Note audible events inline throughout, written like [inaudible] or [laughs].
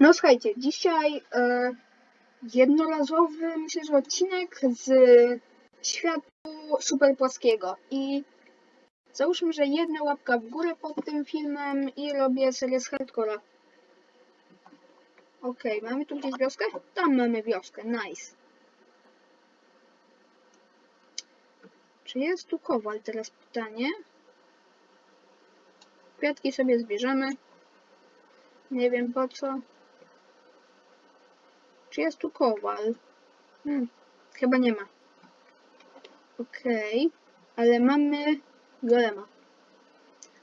No słuchajcie, dzisiaj e, jednorazowy, myślę, że odcinek z światu super płaskiego i załóżmy, że jedna łapka w górę pod tym filmem i robię serię z hardcora. Okej, mamy tu gdzieś wioskę? Tam mamy wioskę, nice. Czy jest tu kowal? Teraz pytanie. Kwiatki sobie zbierzemy. Nie wiem po co. Czy jest tu kowal? Hmm, chyba nie ma. Okej, ale mamy golema.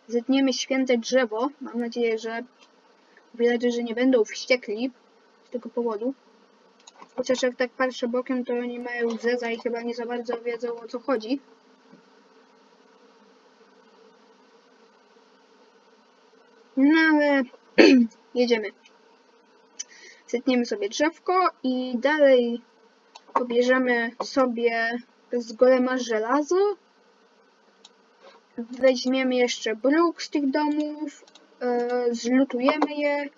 Zetniemy święte drzewo. Mam nadzieję, że villagerzy nie będą wściekli z tego powodu. Chociaż jak tak patrzę bokiem, to oni mają zeza i chyba nie za bardzo wiedzą o co chodzi. No ale [clears throat] jedziemy. Zetniemy sobie drzewko i dalej pobierzemy sobie z golema żelazo. Weźmiemy jeszcze bruk z tych domów, yy, zlutujemy je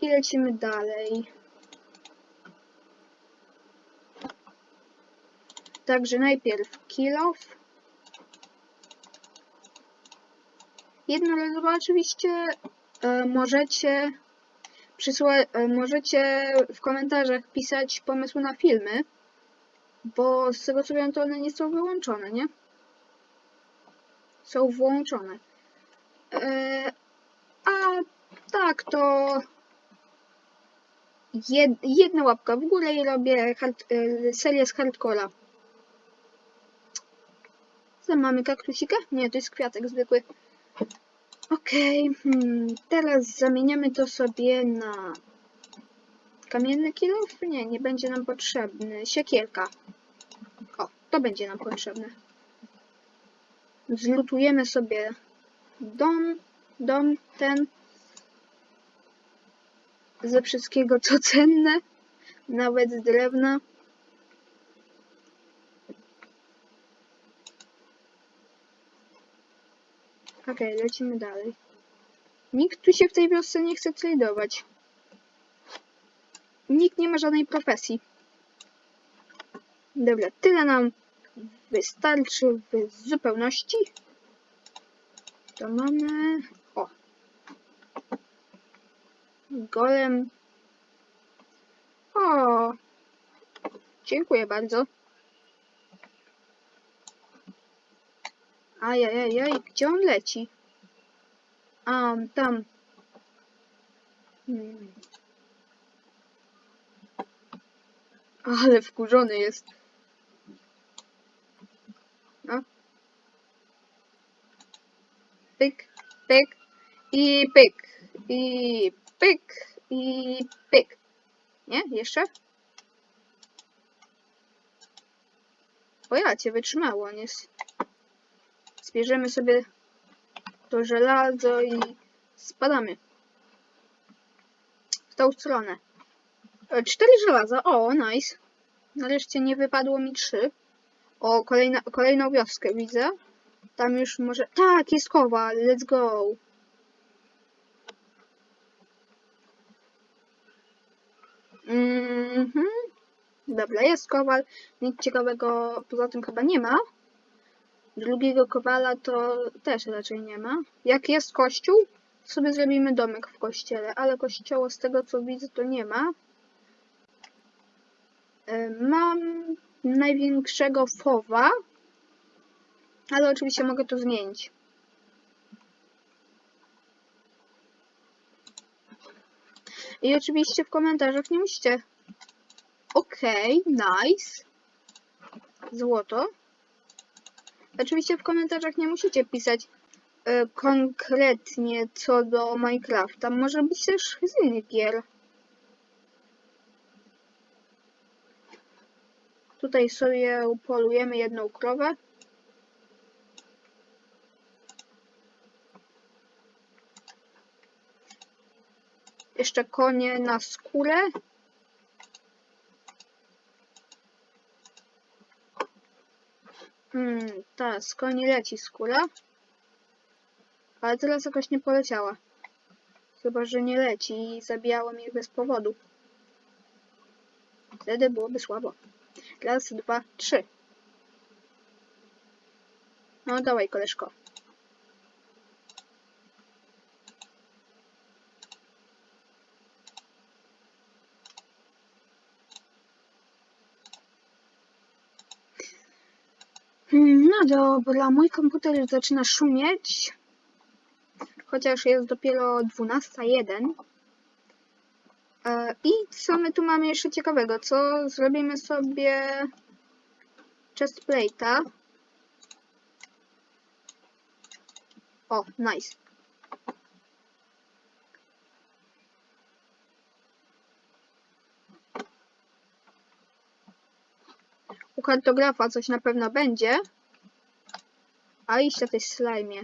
i lecimy dalej. Także najpierw kill off. Jednorazowo oczywiście e, możecie przysła- e, możecie w komentarzach pisać pomysły na filmy, bo z tego co wiem to one nie są wyłączone, nie? Są włączone. E, a tak to jed, jedna łapka w górę i robię hard, e, serię z hardcora. Co mamy kaktusika? Nie, to jest kwiatek zwykły. Okej, hmm, teraz zamieniamy to sobie na kamienny kilów? Nie, nie będzie nam potrzebny. Siekierka. O, to będzie nam potrzebne. Zlutujemy sobie dom, dom ten ze wszystkiego co cenne, nawet z drewna. Okej, lecimy dalej. Nikt tu się w tej wiosce nie chce tradować. Nikt nie ma żadnej profesji. Dobra, tyle nam wystarczy w zupełności. To mamy... O! Golem. O! Dziękuję bardzo. Ajajajaj, gdzie on leci? A, tam. Ale wkurzony jest. No. Pyk, pyk i pyk. I pyk i pyk. Nie? Jeszcze? O ja cię wytrzymało, on jest. Zbierzemy sobie to żelazo i spadamy. W tą stronę. E, Cztery żelaza. O, nice. Nareszcie nie wypadło mi trzy. O, kolejna, kolejną wioskę widzę. Tam już może... Tak, jest kowal. Let's go. Mhm. Dobra, jest kowal. Nic ciekawego poza tym chyba nie ma. Drugiego kowala to też raczej nie ma. Jak jest kościół, sobie zrobimy domek w kościele, ale kościoła z tego co widzę to nie ma. E, Mam największego fowa, ale oczywiście mogę to zmienić. I oczywiście w komentarzach nie musicie. Okej, okay, nice. Złoto. Oczywiście w komentarzach nie musicie pisać e, konkretnie co do Minecrafta. Może być też z innych gier. Tutaj sobie upolujemy jedną krowę. Jeszcze konie na skórę. Hmm, ta, z koni leci skóra. Ale teraz jakoś nie poleciała. Chyba, że nie leci i zabijałem ich bez powodu. Wtedy byłoby słabo. Raz, dwa, trzy. No dawaj, koleżko. Hmm, No dobra, mój komputer zaczyna szumieć. Chociaż jest dopiero 12.01. E, I co my tu mamy jeszcze ciekawego? Co zrobimy sobie chest plate'a. O, nice. U kartografa coś na pewno będzie. A iście tej slajmie.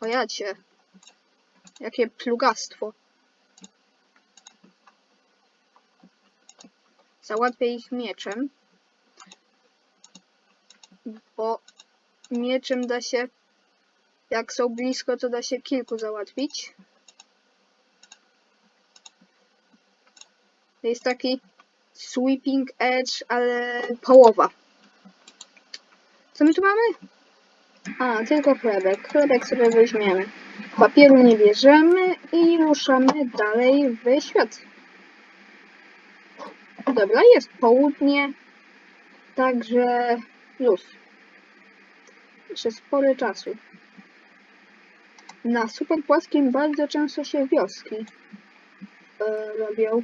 O. Jakie plugastwo. Załatwię ich mieczem. Bo mieczem da się, jak są blisko, to da się kilku załatwić. To jest taki sweeping edge, ale połowa. Co my tu mamy? A, tylko chlebek. Chlebek sobie weźmiemy. Papieru nie bierzemy i ruszamy dalej w świat. Dobra, jest południe, także luz. Jeszcze spory czasu. Na super płaskim bardzo często się wioski e, robią.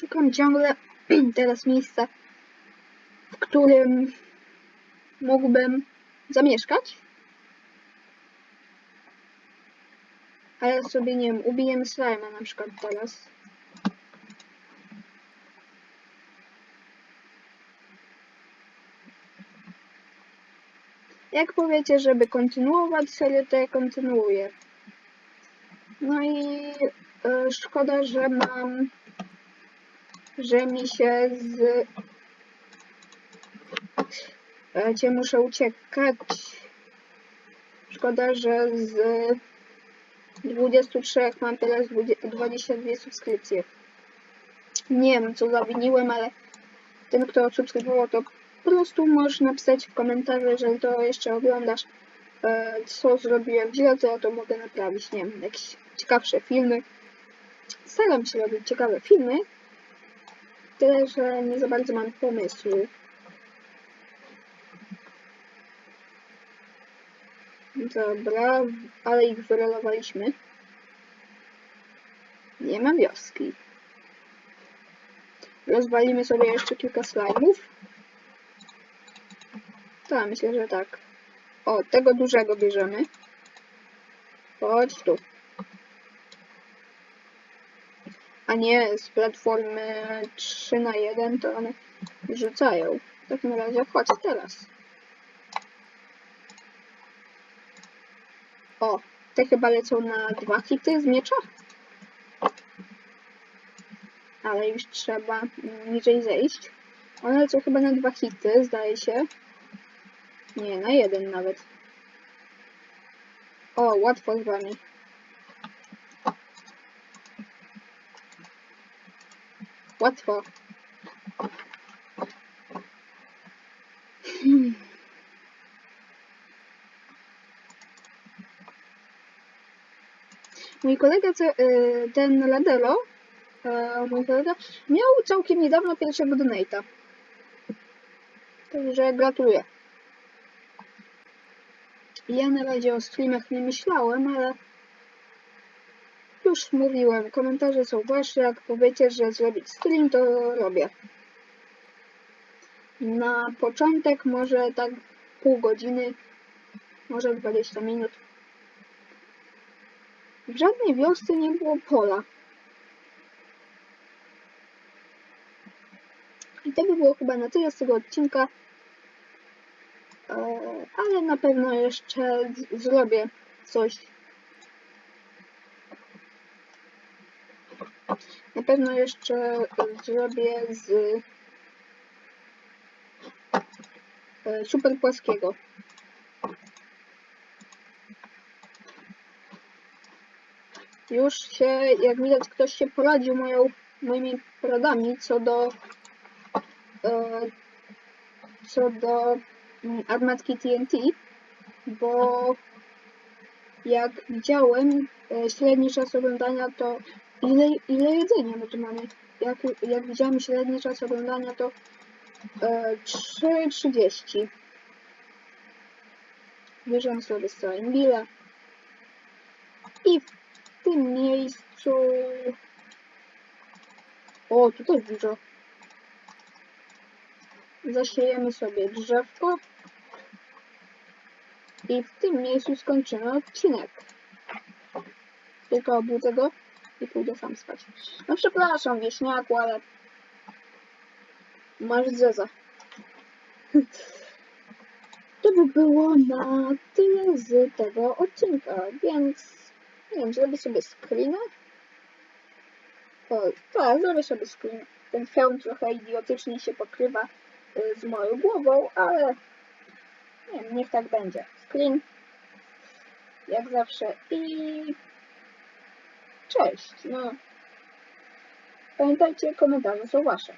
Szukam ciągle [clears throat] teraz miejsca, w którym mógłbym zamieszkać. Ale sobie nie wiem, ubijemy slajma na przykład teraz. Jak powiecie, żeby kontynuować serię, to ja kontynuuję. No i e, szkoda, że mam, że mi się z e, Cię muszę uciekać. Szkoda, że z 23 mam teraz 20 22 subskrypcje. Nie wiem, co zawiniłem, ale ten, kto subskrybował, to po prostu możesz napisać w komentarzu, jeżeli to jeszcze oglądasz, e, co zrobiłem źle, to ja to mogę naprawić. Nie wiem, jakieś ciekawsze filmy. Staram się robić ciekawe filmy, tyle, że nie za bardzo mam pomysłu. Dobra, ale ich wyrolowaliśmy. Nie ma wioski. Rozwalimy sobie jeszcze kilka slajmów. Tak, myślę, że tak. O, tego dużego bierzemy. Chodź tu. A nie z platformy 3 na 1 to one rzucają. W takim razie chodź teraz. O, te chyba lecą na dwa hity z miecza. Ale już trzeba niżej zejść. One lecą chyba na dwa hity, zdaje się. Nie, na jeden nawet. O, łatwo z wami. Łatwo. Hmm. Mój kolega, y, ten Ladero, e, mój kolega, miał całkiem niedawno pierwszego donate'a. Także gratuluję. Ja na razie o streamach nie myślałem, ale już mówiłem, komentarze są wasze, jak powiecie, że zrobić stream, to robię. Na początek może tak pół godziny, może 20 minut. W żadnej wiosce nie było pola. I to by było chyba na tyle z tego odcinka. E, ale na pewno jeszcze zrobię coś. Na pewno jeszcze zrobię z e, super płaskiego. Już się, jak widać, ktoś się poradził moją, moimi poradami co do e, co do mm, armatki TNT, bo jak widziałem średni czas oglądania to ile, ile jedzenia my tu mamy? Jak, jak widziałem średni czas oglądania to e, 3.30. Bierzemy sobie Steinbilla i w tym miejscu o, tu też dużo. Zasiejemy sobie drzewko i w tym miejscu skończymy odcinek. Tylko obudzę go i pójdę sam spać. No przepraszam, wieśniaku, ale masz zeza. [laughs] To by było na tyle z tego odcinka, więc nie wiem, zrobię sobie screena. O, tak, zrobię sobie screen. Ten film trochę idiotycznie się pokrywa y, z moją głową, ale nie wiem, niech tak będzie. Screen. Jak zawsze i cześć. No. Pamiętajcie, komentarze są wasze.